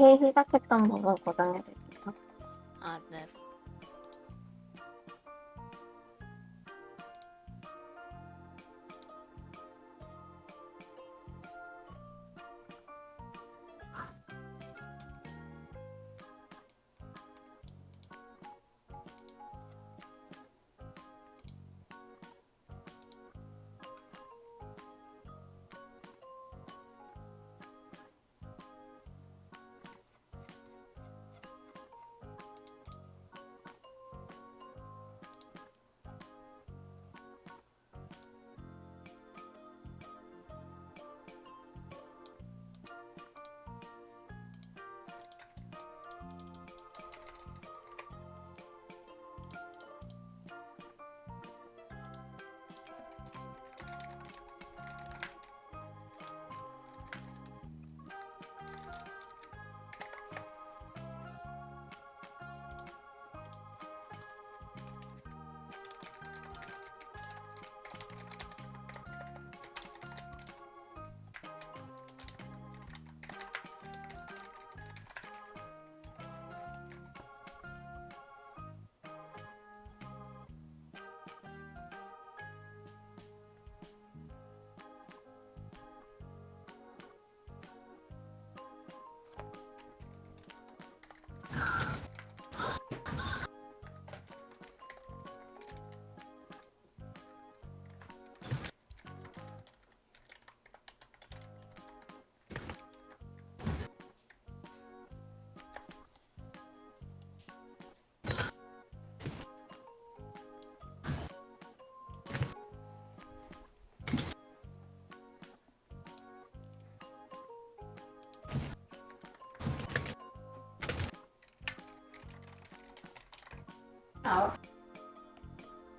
해 시작했던 부분 고정해 드릴게요.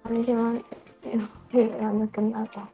잠시만 이러면 끝나죠.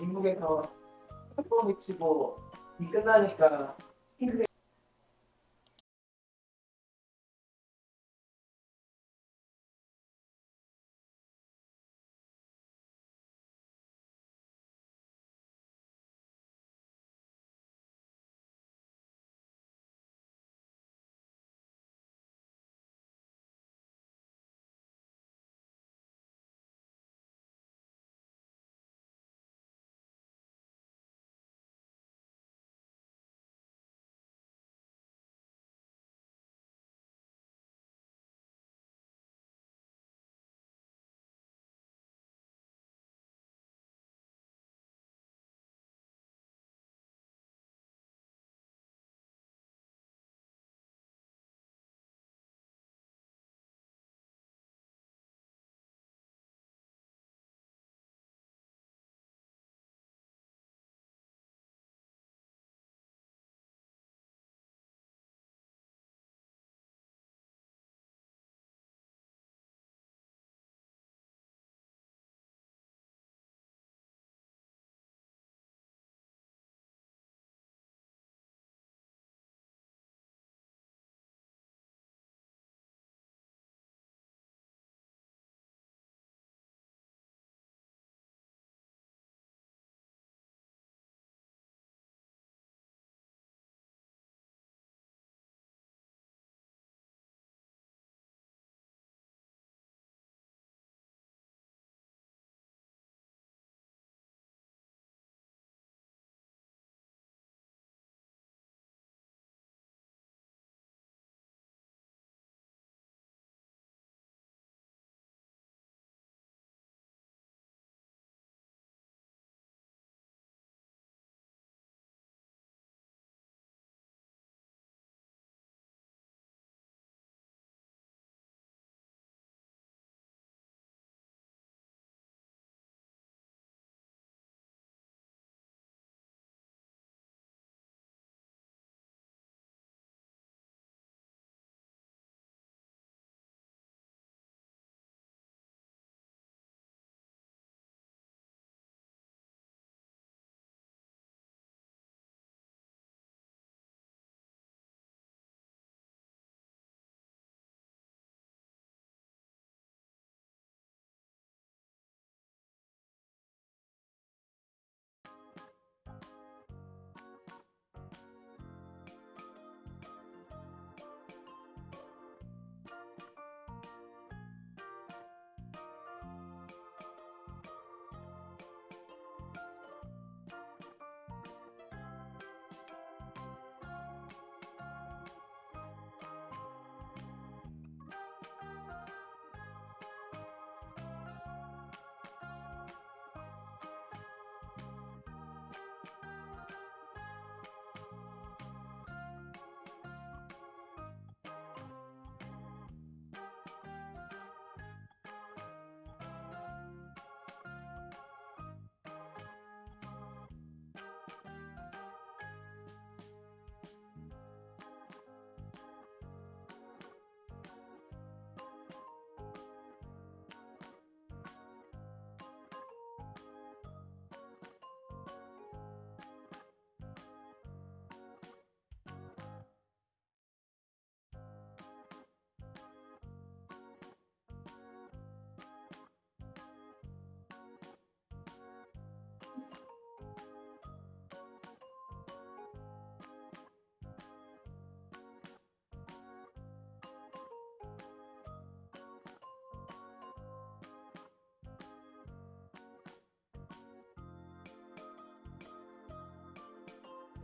미국에서 햄버거 치고 이 끝나니까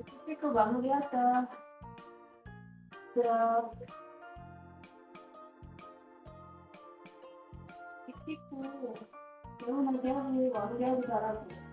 스피커 마무리하자. 자. 스피커 개운하게 하고 마무리하고 잘하고.